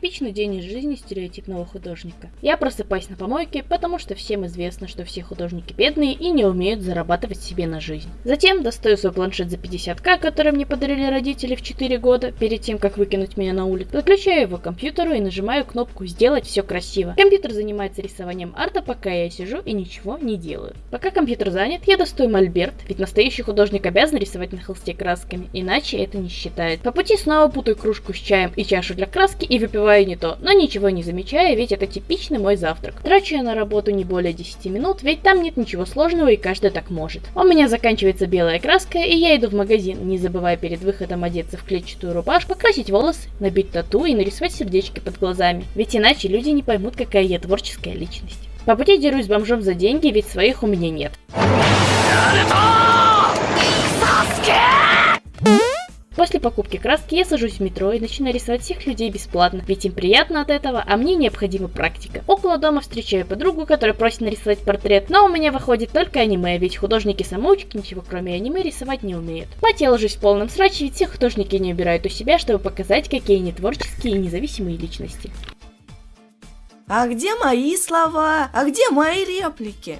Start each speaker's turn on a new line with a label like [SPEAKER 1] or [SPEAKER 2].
[SPEAKER 1] Типичный день из жизни стереотипного художника. Я просыпаюсь на помойке, потому что всем известно, что все художники бедные и не умеют зарабатывать себе на жизнь. Затем достаю свой планшет за 50к, который мне подарили родители в 4 года, перед тем, как выкинуть меня на улицу. Подключаю его к компьютеру и нажимаю кнопку «Сделать все красиво». Компьютер занимается рисованием арта, пока я сижу и ничего не делаю. Пока компьютер занят, я достаю мольберт, ведь настоящий художник обязан рисовать на холсте красками, иначе это не считает. По пути снова путаю кружку с чаем и чашу для краски и выпиваю выпиваю не то, но ничего не замечаю, ведь это типичный мой завтрак. Трачу я на работу не более 10 минут, ведь там нет ничего сложного и каждый так может. У меня заканчивается белая краска, и я иду в магазин, не забывая перед выходом одеться в клетчатую рубашку, покрасить волосы, набить тату и нарисовать сердечки под глазами. Ведь иначе люди не поймут, какая я творческая личность. По пути дерусь бомжом за деньги, ведь своих у меня нет. После покупки краски я сажусь в метро и начинаю рисовать всех людей бесплатно, ведь им приятно от этого, а мне необходима практика. Около дома встречаю подругу, которая просит нарисовать портрет, но у меня выходит только аниме, ведь художники-самоучки ничего кроме аниме рисовать не умеют. Мать я ложусь в полном сраче, ведь все художники не убирают у себя, чтобы показать, какие они творческие и независимые личности.
[SPEAKER 2] А где мои слова? А где мои реплики?